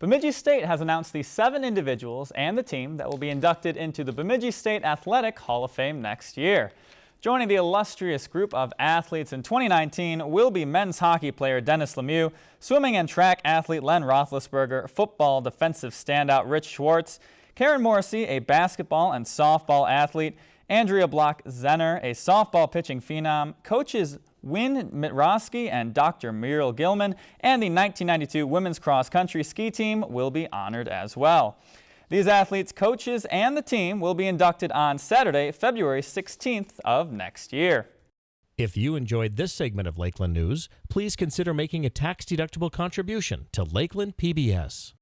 Bemidji State has announced the seven individuals and the team that will be inducted into the Bemidji State Athletic Hall of Fame next year. Joining the illustrious group of athletes in 2019 will be men's hockey player Dennis Lemieux, swimming and track athlete Len Roethlisberger, football defensive standout Rich Schwartz, Karen Morrissey, a basketball and softball athlete, Andrea Block-Zenner, a softball pitching phenom, coaches Win Mitrosky and Dr. Muriel Gilman, and the 1992 women's cross country ski team will be honored as well. These athletes, coaches, and the team will be inducted on Saturday, February 16th of next year. If you enjoyed this segment of Lakeland News, please consider making a tax-deductible contribution to Lakeland PBS.